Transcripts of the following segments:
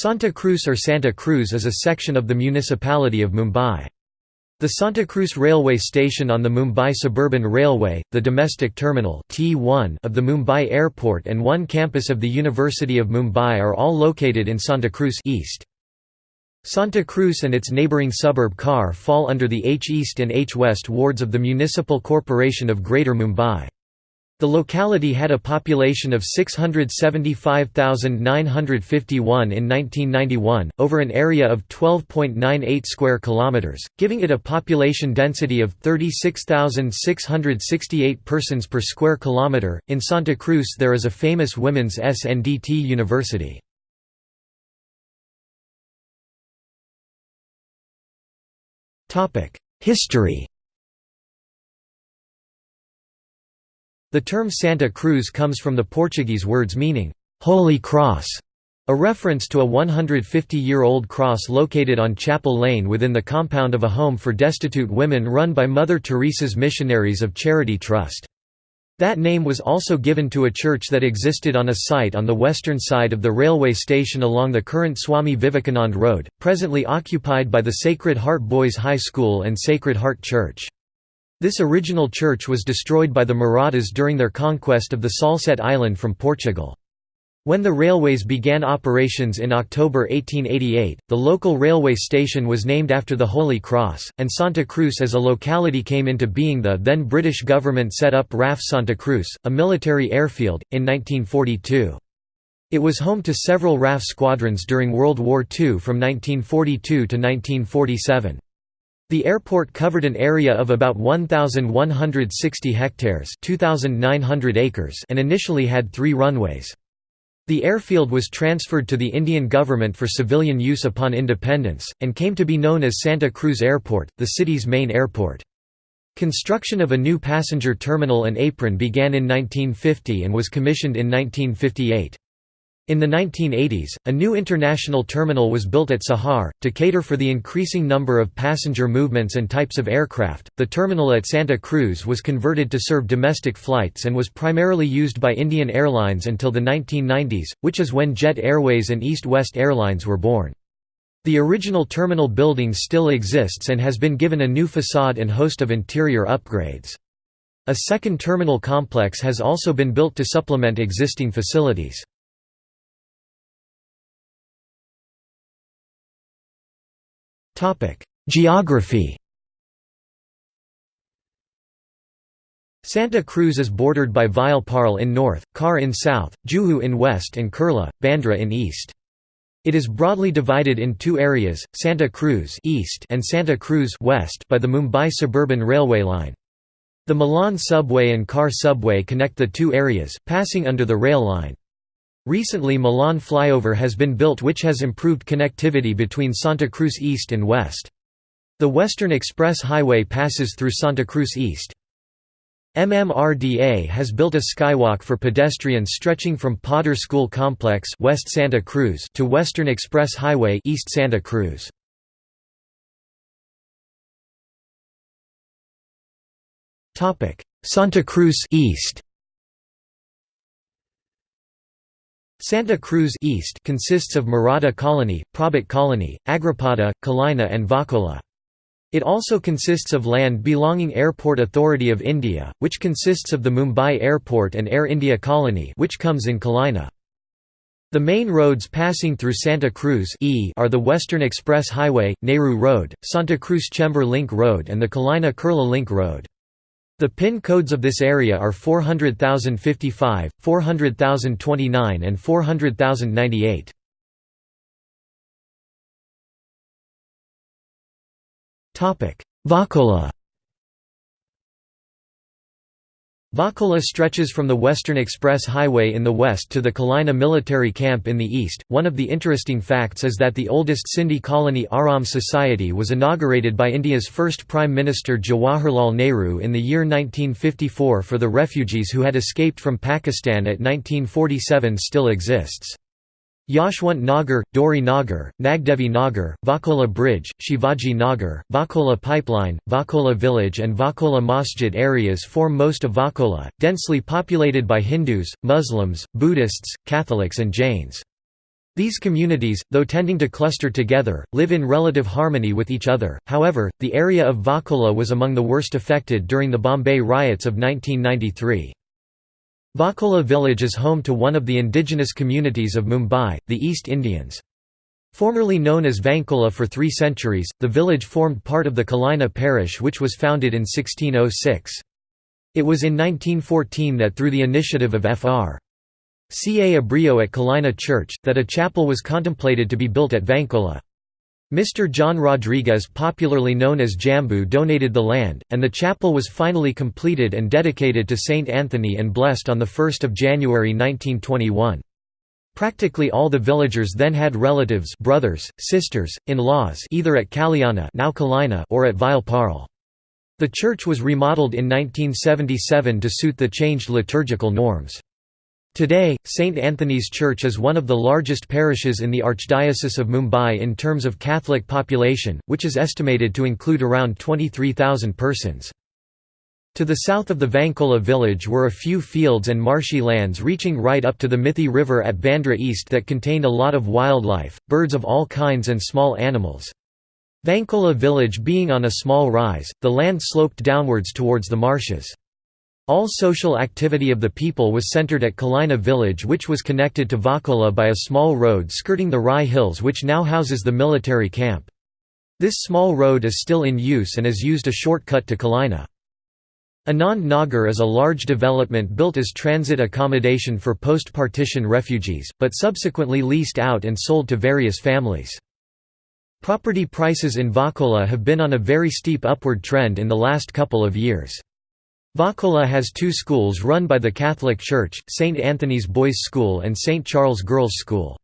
Santa Cruz or Santa Cruz is a section of the municipality of Mumbai. The Santa Cruz railway station on the Mumbai Suburban Railway, the domestic terminal T1 of the Mumbai Airport and one campus of the University of Mumbai are all located in Santa Cruz East. Santa Cruz and its neighbouring suburb Khar fall under the H East and H West wards of the Municipal Corporation of Greater Mumbai. The locality had a population of 675,951 in 1991, over an area of 12.98 square kilometers, giving it a population density of 36,668 persons per square kilometer. In Santa Cruz there is a famous women's SNDT university. Topic: History The term Santa Cruz comes from the Portuguese words meaning, "'Holy Cross' a reference to a 150-year-old cross located on Chapel Lane within the compound of a home for destitute women run by Mother Teresa's Missionaries of Charity Trust. That name was also given to a church that existed on a site on the western side of the railway station along the current Swami Vivekanand Road, presently occupied by the Sacred Heart Boys High School and Sacred Heart Church. This original church was destroyed by the Marathas during their conquest of the Salsette Island from Portugal. When the railways began operations in October 1888, the local railway station was named after the Holy Cross, and Santa Cruz as a locality came into being the then British government set up RAF Santa Cruz, a military airfield, in 1942. It was home to several RAF squadrons during World War II from 1942 to 1947. The airport covered an area of about 1,160 hectares 2,900 acres and initially had three runways. The airfield was transferred to the Indian government for civilian use upon independence, and came to be known as Santa Cruz Airport, the city's main airport. Construction of a new passenger terminal and apron began in 1950 and was commissioned in 1958. In the 1980s, a new international terminal was built at Sahar, to cater for the increasing number of passenger movements and types of aircraft. The terminal at Santa Cruz was converted to serve domestic flights and was primarily used by Indian Airlines until the 1990s, which is when Jet Airways and East West Airlines were born. The original terminal building still exists and has been given a new facade and host of interior upgrades. A second terminal complex has also been built to supplement existing facilities. Geography Santa Cruz is bordered by Vile Parle in north, Khar in south, Juhu in west and Kurla, Bandra in east. It is broadly divided in two areas, Santa Cruz east and Santa Cruz west by the Mumbai Suburban Railway line. The Milan subway and Khar subway connect the two areas, passing under the rail line. Recently Milan flyover has been built which has improved connectivity between Santa Cruz East and West. The Western Express Highway passes through Santa Cruz East. MMRDA has built a skywalk for pedestrians stretching from Podar School Complex West Santa Cruz to Western Express Highway East Santa Cruz. Santa Cruz East Santa Cruz East consists of Maratha Colony, Prabhat Colony, Agripada, Kalina and Vakola. It also consists of land belonging Airport Authority of India, which consists of the Mumbai Airport and Air India Colony which comes in Kalina. The main roads passing through Santa Cruz e are the Western Express Highway, Nehru Road, Santa Cruz Chembur Link Road and the Kalina Kurla Link Road. The PIN codes of this area are 400,055, 400,029 and 400,098. Vakola Vakola stretches from the Western Express Highway in the west to the Kalina military camp in the east. One of the interesting facts is that the oldest Sindhi colony Aram Society was inaugurated by India's first Prime Minister Jawaharlal Nehru in the year 1954 for the refugees who had escaped from Pakistan at 1947 still exists. Yashwant Nagar, Dori Nagar, Nagdevi Nagar, Vakola Bridge, Shivaji Nagar, Vakola Pipeline, Vakola Village and Vakola Masjid areas form most of Vakola, densely populated by Hindus, Muslims, Buddhists, Catholics and Jains. These communities, though tending to cluster together, live in relative harmony with each other. However, the area of Vakola was among the worst affected during the Bombay riots of 1993. Vakola village is home to one of the indigenous communities of Mumbai, the East Indians. Formerly known as Vankola for three centuries, the village formed part of the Kalina parish which was founded in 1606. It was in 1914 that through the initiative of Fr. Ca Abreu at Kalina Church, that a chapel was contemplated to be built at Vankola. Mr. John Rodriguez popularly known as Jambu donated the land, and the chapel was finally completed and dedicated to Saint Anthony and blessed on 1 January 1921. Practically all the villagers then had relatives brothers, sisters, in-laws either at Kalyana now Kalina or at Vileparle. The church was remodeled in 1977 to suit the changed liturgical norms. Today, St. Anthony's Church is one of the largest parishes in the Archdiocese of Mumbai in terms of Catholic population, which is estimated to include around 23,000 persons. To the south of the Vankola village were a few fields and marshy lands reaching right up to the Mithi River at Bandra East that contained a lot of wildlife, birds of all kinds and small animals. Vankola village being on a small rise, the land sloped downwards towards the marshes. All social activity of the people was centered at Kalina village which was connected to Vakola by a small road skirting the Rai Hills which now houses the military camp. This small road is still in use and is used a shortcut to Kalina. Anand Nagar is a large development built as transit accommodation for post-partition refugees, but subsequently leased out and sold to various families. Property prices in Vakola have been on a very steep upward trend in the last couple of years. Vakola has two schools run by the Catholic Church, St. Anthony's Boys' School and St. Charles Girls' School.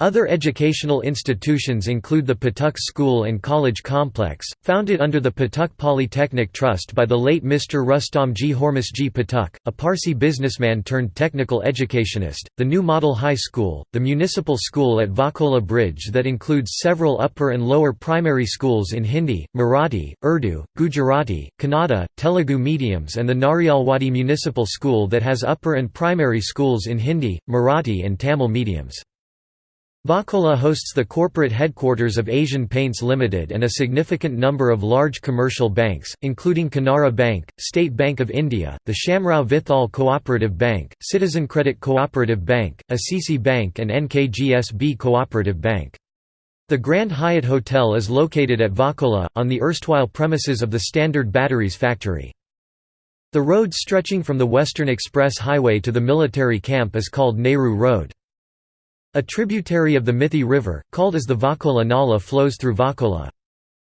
Other educational institutions include the Pathak School and College Complex, founded under the Pathak Polytechnic Trust by the late Mr. Rustomji Hormusji Pathak, a Parsi businessman turned technical educationist, the new Model High School, the municipal school at Vakola Bridge that includes several upper and lower primary schools in Hindi, Marathi, Urdu, Gujarati, Kannada, Telugu mediums and the Narialwadi Municipal School that has upper and primary schools in Hindi, Marathi and Tamil mediums. Vakola hosts the corporate headquarters of Asian Paints Limited and a significant number of large commercial banks, including Canara Bank, State Bank of India, the Shamrao Vithal Cooperative Bank, Citizen Credit Cooperative Bank, Assisi Bank and NKGSB Cooperative Bank. The Grand Hyatt Hotel is located at Vakola, on the erstwhile premises of the Standard Batteries factory. The road stretching from the Western Express Highway to the military camp is called Nehru Road. A tributary of the Mithi River, called as the Vakola Nala flows through Vakola.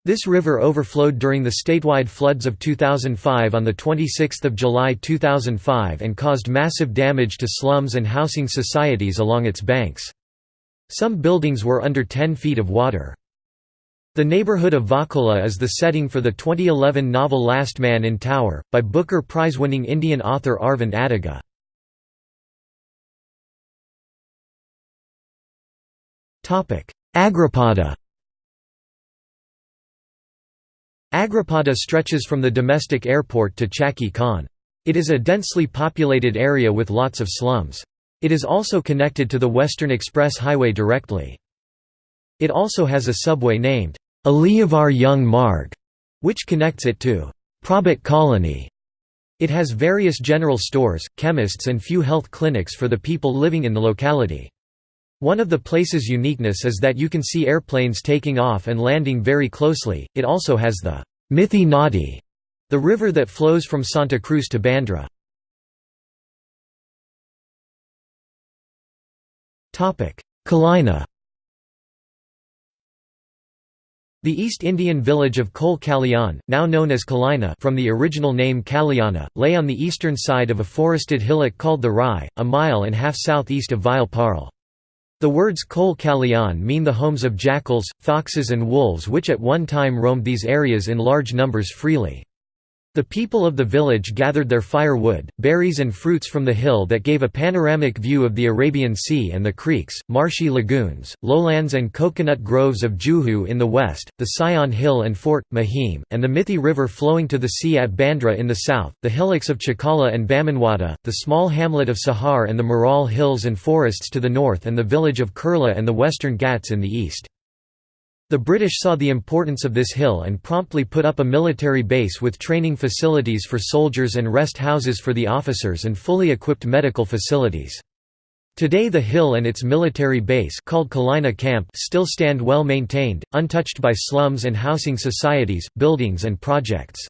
This river overflowed during the statewide floods of 2005 on 26 July 2005 and caused massive damage to slums and housing societies along its banks. Some buildings were under 10 feet of water. The neighborhood of Vakola is the setting for the 2011 novel Last Man in Tower, by Booker Prize-winning Indian author Aravind Adiga. Agripada Agripada stretches from the domestic airport to Chakki Khan. It is a densely populated area with lots of slums. It is also connected to the Western Express Highway directly. It also has a subway named Aliyavar Jung Marg, which connects it to Prabhat Colony. It has various general stores, chemists and few health clinics for the people living in the locality. One of the place's uniqueness is that you can see airplanes taking off and landing very closely. It also has the Mithi Nadi, the river that flows from Santa Cruz to Bandra. Kalina. The East Indian village of Kol Kalyan, now known as Kalina from the original name Kalyana, lay on the eastern side of a forested hillock called the Rai, a mile and half southeast of Vile Parle. The words Kol Kalyan mean the homes of jackals, foxes and wolves which at one time roamed these areas in large numbers freely. The people of the village gathered their firewood, berries and fruits from the hill that gave a panoramic view of the Arabian Sea and the creeks, marshy lagoons, lowlands and coconut groves of Juhu in the west, the Sion Hill and Fort, Mahim, and the Mithi River flowing to the sea at Bandra in the south, the hillocks of Chakala and Bamanwada, the small hamlet of Sahar and the Marol Hills and forests to the north and the village of Kurla and the western Ghats in the east. The British saw the importance of this hill and promptly put up a military base with training facilities for soldiers and rest houses for the officers and fully equipped medical facilities. Today the hill and its military base called Kalina Camp still stand well maintained, untouched by slums and housing societies, buildings and projects.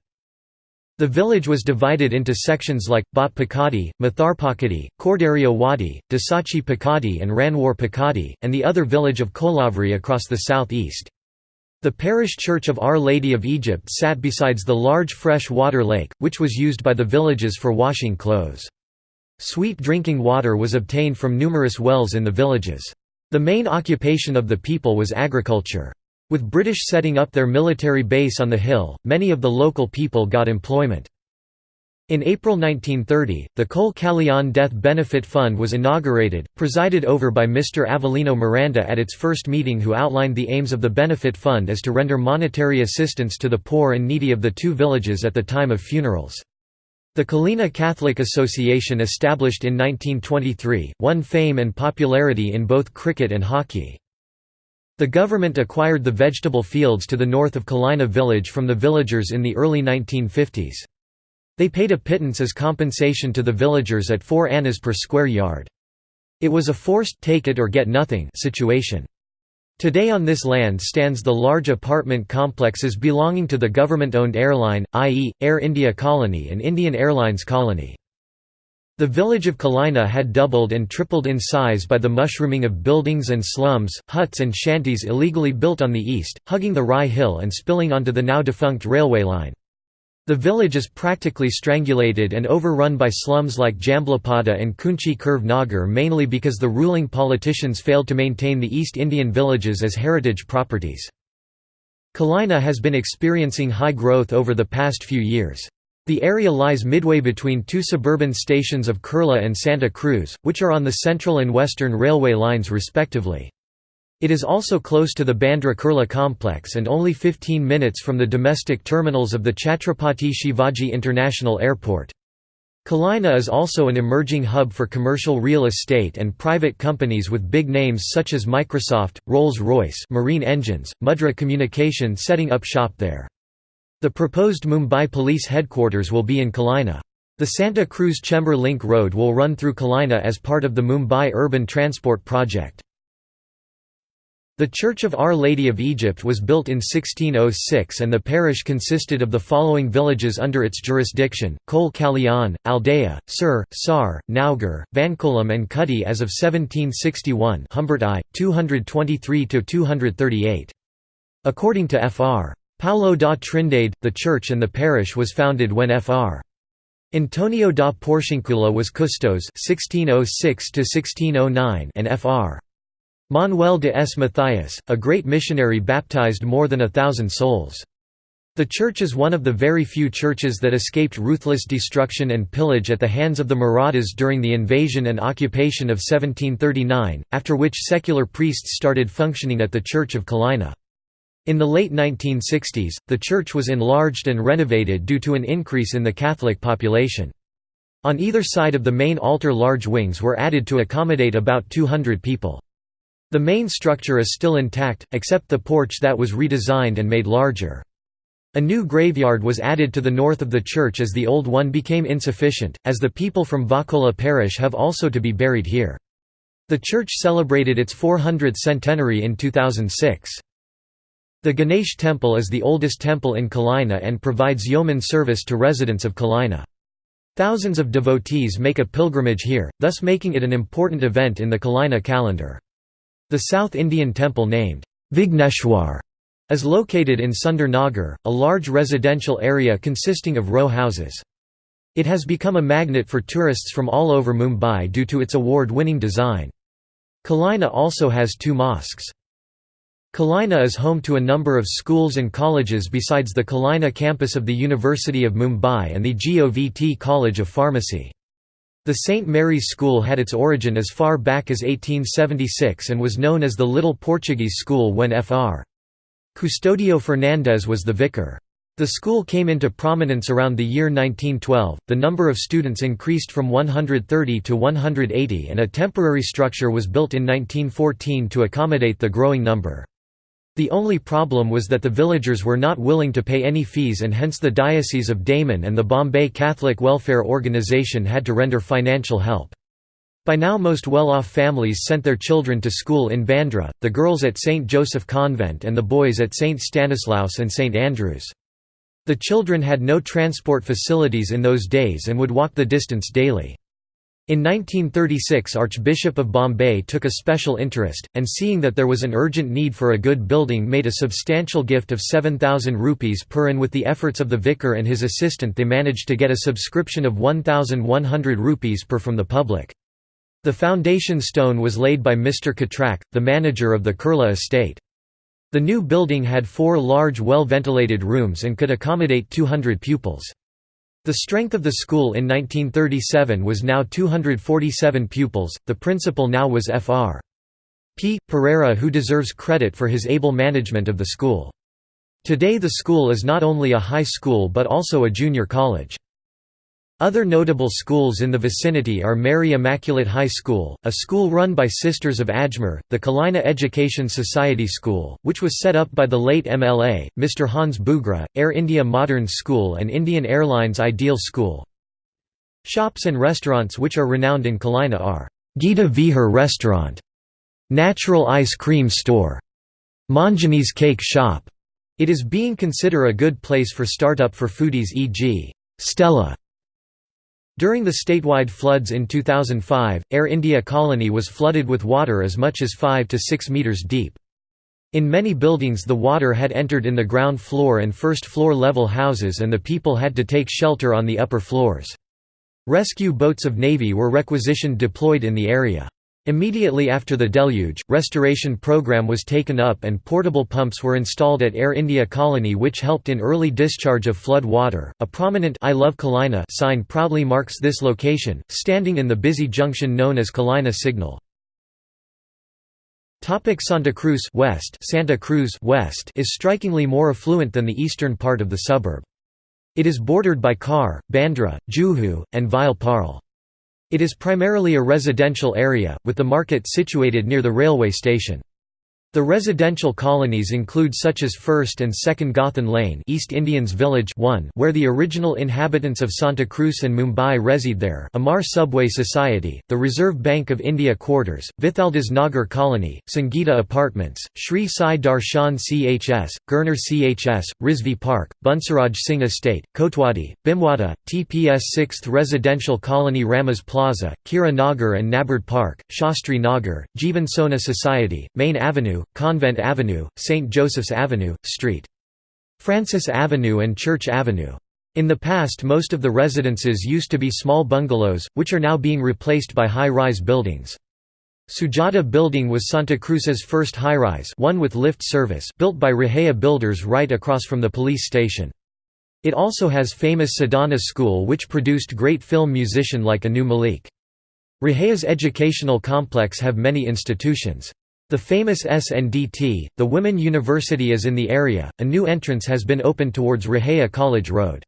The village was divided into sections like, Bat Pakadi, Mathar Pakadi, Kordaria Wadi, Dasachi Pakadi and Ranwar Pakadi, and the other village of Kolavri across the southeast. The parish church of Our Lady of Egypt sat besides the large fresh water lake, which was used by the villages for washing clothes. Sweet drinking water was obtained from numerous wells in the villages. The main occupation of the people was agriculture. With British setting up their military base on the hill, many of the local people got employment. In April 1930, the Kol Kalyan Death Benefit Fund was inaugurated, presided over by Mr. Avelino Miranda at its first meeting who outlined the aims of the benefit fund as to render monetary assistance to the poor and needy of the two villages at the time of funerals. The Kalina Catholic Association established in 1923, won fame and popularity in both cricket and hockey. The government acquired the vegetable fields to the north of Kalina village from the villagers in the early 1950s. They paid a pittance as compensation to the villagers at 4 annas per square yard. It was a forced take-it-or-get-nothing situation. Today on this land stands the large apartment complexes belonging to the government-owned airline, i.e., Air India Colony and Indian Airlines Colony. The village of Kalina had doubled and tripled in size by the mushrooming of buildings and slums, huts and shanties illegally built on the east, hugging the Rai Hill and spilling onto the now defunct railway line. The village is practically strangulated and overrun by slums like Jamblapada and Kunchi Kurve Nagar mainly because the ruling politicians failed to maintain the East Indian villages as heritage properties. Kalina has been experiencing high growth over the past few years. The area lies midway between two suburban stations of Kurla and Santa Cruz, which are on the central and western railway lines respectively. It is also close to the Bandra Kurla complex and only 15 minutes from the domestic terminals of the Chhatrapati Shivaji International Airport. Kalina is also an emerging hub for commercial real estate and private companies with big names such as Microsoft, Rolls-Royce Marine Engines, Mudra Communication setting up shop there. The proposed Mumbai Police headquarters will be in Kalina. The Santa Cruz Chembur Link Road will run through Kalina as part of the Mumbai Urban Transport Project. The Church of Our Lady of Egypt was built in 1606 and the parish consisted of the following villages under its jurisdiction, Kol Kalyan, Aldea, Sir, Sar, Naugar, Vankulam and Kudi as of 1761 Humbert I, 223–238. According to Fr. Paulo da Trindade, the church and the parish was founded when Fr. Antonio da Porciuncula was custos (1606–1609) and Fr. Manuel de S. Matthias, a great missionary baptized more than a thousand souls. The church is one of the very few churches that escaped ruthless destruction and pillage at the hands of the Marathas during the invasion and occupation of 1739, after which secular priests started functioning at the Church of Kalina. In the late 1960s, the church was enlarged and renovated due to an increase in the Catholic population. On either side of the main altar large wings were added to accommodate about 200 people. The main structure is still intact, except the porch that was redesigned and made larger. A new graveyard was added to the north of the church as the old one became insufficient, as the people from Vakola parish have also to be buried here. The church celebrated its 400th centenary in 2006. The Ganesh temple is the oldest temple in Kalina and provides yeoman service to residents of Kalina. Thousands of devotees make a pilgrimage here, thus making it an important event in the Kalina calendar. The South Indian temple named Vigneshwar is located in Sundar Nagar, a large residential area consisting of row houses. It has become a magnet for tourists from all over Mumbai due to its award-winning design. Kalina also has two mosques. Kalina is home to a number of schools and colleges besides the Kalina campus of the University of Mumbai and the GOVT College of Pharmacy. The St. Mary's School had its origin as far back as 1876 and was known as the Little Portuguese School when Fr. Custodio Fernandes was the vicar. The school came into prominence around the year 1912, the number of students increased from 130 to 180 and a temporary structure was built in 1914 to accommodate the growing number. The only problem was that the villagers were not willing to pay any fees and hence the Diocese of Daman and the Bombay Catholic Welfare Organisation had to render financial help. By now most well-off families sent their children to school in Bandra, the girls at St. Joseph Convent and the boys at St. Stanislaus and St. Andrews. The children had no transport facilities in those days and would walk the distance daily. In 1936 Archbishop of Bombay took a special interest, and seeing that there was an urgent need for a good building made a substantial gift of 7,000 rupees per and with the efforts of the vicar and his assistant they managed to get a subscription of 1,100 rupees per from the public. The foundation stone was laid by Mr. Katrak, the manager of the Kurla estate. The new building had four large well-ventilated rooms and could accommodate 200 pupils. The strength of the school in 1937 was now 247 pupils, the principal now was Fr. P. Pereira who deserves credit for his able management of the school. Today the school is not only a high school but also a junior college. Other notable schools in the vicinity are Mary Immaculate High School, a school run by Sisters of Ajmer, the Kalina Education Society School, which was set up by the late MLA, Mr. Hans Bugra, Air India Modern School and Indian Airlines Ideal School. Shops and restaurants which are renowned in Kalina are Gita Vihar Restaurant, Natural Ice Cream Store, Manjani's Cake Shop. It is being considered a good place for start-up for foodies e.g. Stella during the statewide floods in 2005, Air India Colony was flooded with water as much as 5 to 6 metres deep. In many buildings the water had entered in the ground floor and first floor level houses and the people had to take shelter on the upper floors. Rescue boats of Navy were requisitioned deployed in the area. Immediately after the deluge, restoration program was taken up and portable pumps were installed at Air India Colony which helped in early discharge of flood water. A prominent I love Kalina sign proudly marks this location, standing in the busy junction known as Kalina Signal. Topic Santa Cruz West Santa Cruz West is strikingly more affluent than the eastern part of the suburb. It is bordered by Khar, Bandra, Juhu, and Vile Parle. It is primarily a residential area, with the market situated near the railway station. The residential colonies include such as 1st and 2nd Gothan Lane East Indians Village 1 where the original inhabitants of Santa Cruz and Mumbai reside there Amar Subway Society, the Reserve Bank of India Quarters, Vithaldas Nagar Colony, Sangeeta Apartments, Sri Sai Darshan CHS, Gurner CHS, Rizvi Park, Bunsaraj Singh Estate, Kotwadi, Bimwada, TPS 6th Residential Colony Ramas Plaza, Kira Nagar and Nabard Park, Shastri Nagar, Jivan Sona Society, Main Avenue, Convent Avenue, St. Joseph's Avenue, St. Francis Avenue and Church Avenue. In the past most of the residences used to be small bungalows, which are now being replaced by high-rise buildings. Sujata Building was Santa Cruz's first high-rise one with lift service built by Raheja Builders right across from the police station. It also has famous Sadhana School which produced great film musician like Anu Malik. Raheja's educational complex have many institutions. The famous SNDT, the Women University is in the area. A new entrance has been opened towards Raheja College Road.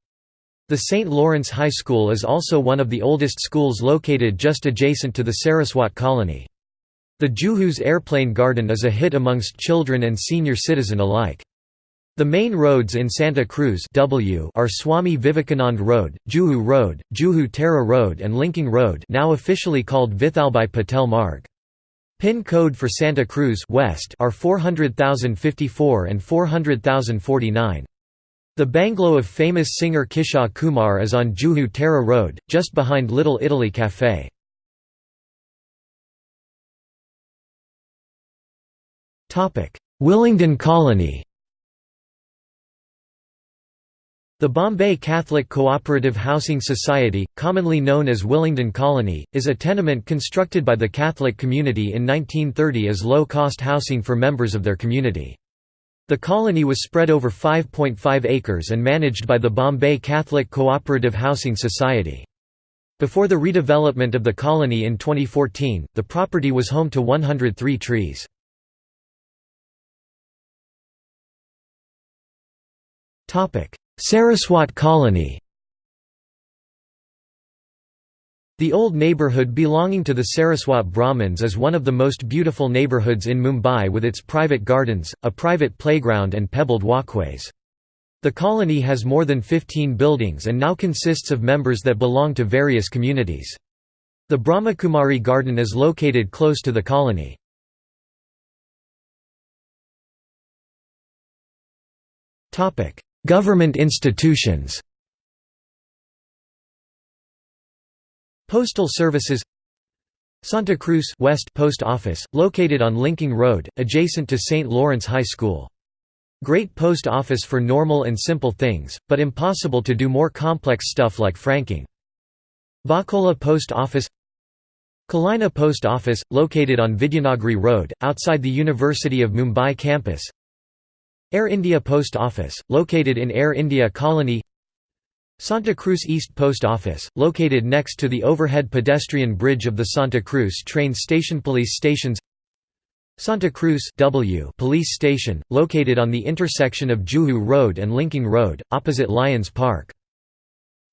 The St. Lawrence High School is also one of the oldest schools located just adjacent to the Saraswat colony. The Juhu's Airplane Garden is a hit amongst children and senior citizen alike. The main roads in Santa Cruz w are Swami Vivekanand Road, Juhu Road, Juhu Tara Road and Linking Road now officially called Vithalbhai Patel Marg. PIN code for Santa Cruz West are 400,054 and 400,049. The bungalow of famous singer Kishore Kumar is on Juhu Tara Road, just behind Little Italy Café. Willingdon Colony The Bombay Catholic Cooperative Housing Society, commonly known as Willingdon Colony, is a tenement constructed by the Catholic community in 1930 as low-cost housing for members of their community. The colony was spread over 5.5 acres and managed by the Bombay Catholic Cooperative Housing Society. Before the redevelopment of the colony in 2014, the property was home to 103 trees. Saraswat Colony The old neighbourhood belonging to the Saraswat Brahmins is one of the most beautiful neighbourhoods in Mumbai with its private gardens, a private playground and pebbled walkways. The colony has more than 15 buildings and now consists of members that belong to various communities. The Brahmakumari Garden is located close to the colony. Government institutions Postal Services Santa Cruz West Post Office, located on Linking Road, adjacent to St. Lawrence High School. Great post office for normal and simple things, but impossible to do more complex stuff like franking. Vakola Post Office Kalina Post Office, located on Vidyanagari Road, outside the University of Mumbai campus Air India Post Office, located in Air India Colony Santa Cruz East Post Office, located next to the overhead pedestrian bridge of the Santa Cruz train station Police stations Santa Cruz W police station, located on the intersection of Juhu Road and Linking Road, opposite Lions Park.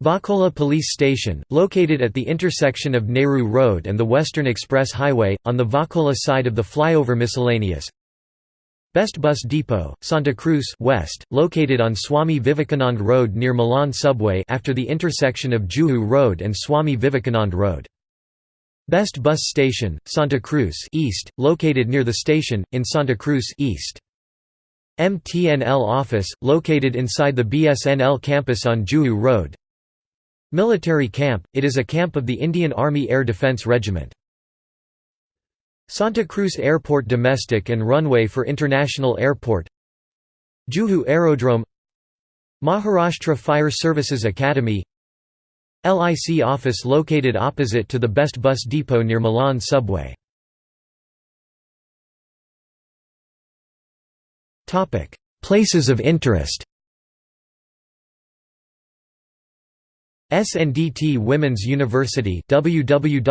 Vakola Police Station, located at the intersection of Nehru Road and the Western Express Highway, on the Vakola side of the flyover miscellaneous Best Bus Depot, Santa Cruz West, located on Swami Vivekanand Road near Milan Subway after the intersection of Juhu Road and Swami Vivekanand Road. Best Bus Station, Santa Cruz East, located near the station, in Santa Cruz East. MTNL office, located inside the BSNL campus on Juhu Road. Military camp, it is a camp of the Indian Army Air Defence Regiment. Santa Cruz Airport domestic and runway for international airport Juhu Aerodrome Maharashtra Fire Services Academy LIC office located opposite to the Best Bus Depot near Milan subway. Places of interest SNDT Women's University www.sndt.ac.in,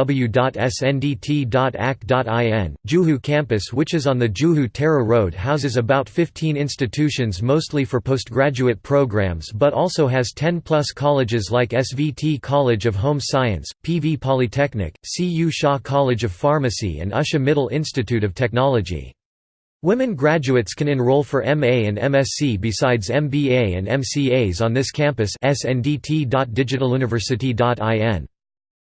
Juhu campus which is on the Juhu Tara Road houses about 15 institutions mostly for postgraduate programs but also has 10 plus colleges like SVT College of Home Science, PV Polytechnic, CU Shah College of Pharmacy and Usha Mittal Institute of Technology. Women graduates can enroll for MA and MSc besides MBA and MCAs on this campus.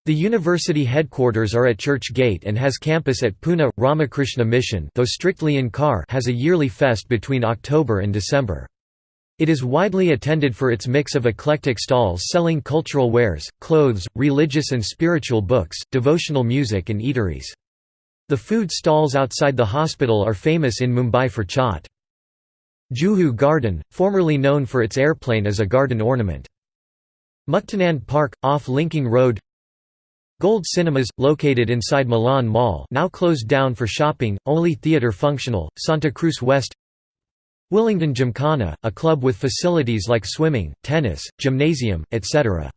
The university headquarters are at Church Gate and has campus at Pune. Ramakrishna Mission though strictly in Khar has a yearly fest between October and December. It is widely attended for its mix of eclectic stalls selling cultural wares, clothes, religious and spiritual books, devotional music and eateries. The food stalls outside the hospital are famous in Mumbai for chaat. Juhu Garden, formerly known for its airplane as a garden ornament. Muktanand Park, off Linking Road Gold Cinemas, located inside Milan Mall now closed down for shopping, only theatre functional, Santa Cruz West Willingdon Gymkhana, a club with facilities like swimming, tennis, gymnasium, etc.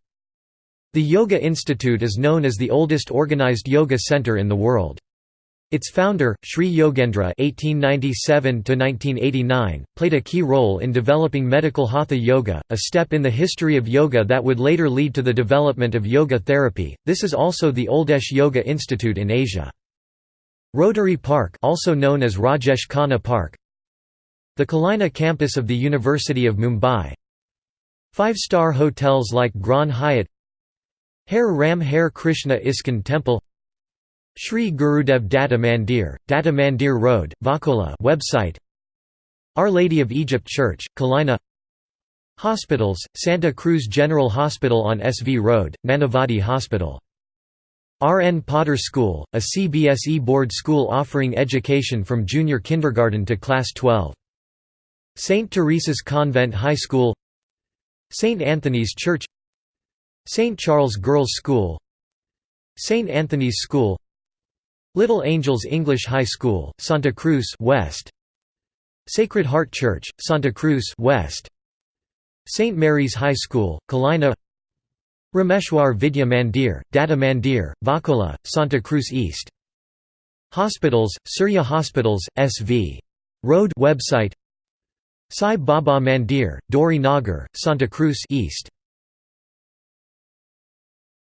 The Yoga Institute is known as the oldest organized yoga center in the world. Its founder, Sri Yogendra (1897–1989), played a key role in developing medical hatha yoga, a step in the history of yoga that would later lead to the development of yoga therapy. This is also the oldest yoga institute in Asia. Rotary Park, also known as Rajesh Khanna Park, the Kalina campus of the University of Mumbai. Five-star hotels like Grand Hyatt, Hare Ram Hare Krishna ISKCON Temple Shri Gurudev Datta Mandir, Datta Mandir Road, Vakola website Our Lady of Egypt Church, Kalina Hospitals, Santa Cruz General Hospital on SV Road, Nanavati Hospital R. N. Podar School, a CBSE board school offering education from junior kindergarten to class 12. St. Teresa's Convent High School St. Anthony's Church St. Charles Girls' School St. Anthony's School Little Angels English High School, Santa Cruz West. Sacred Heart Church, Santa Cruz West. St. Mary's High School, Kalina. Rameshwar Vidya Mandir, Datta Mandir, Vakola, Santa Cruz East. Hospitals, Surya Hospitals, SV. Road website. Sai Baba Mandir, Dori Nagar, Santa Cruz East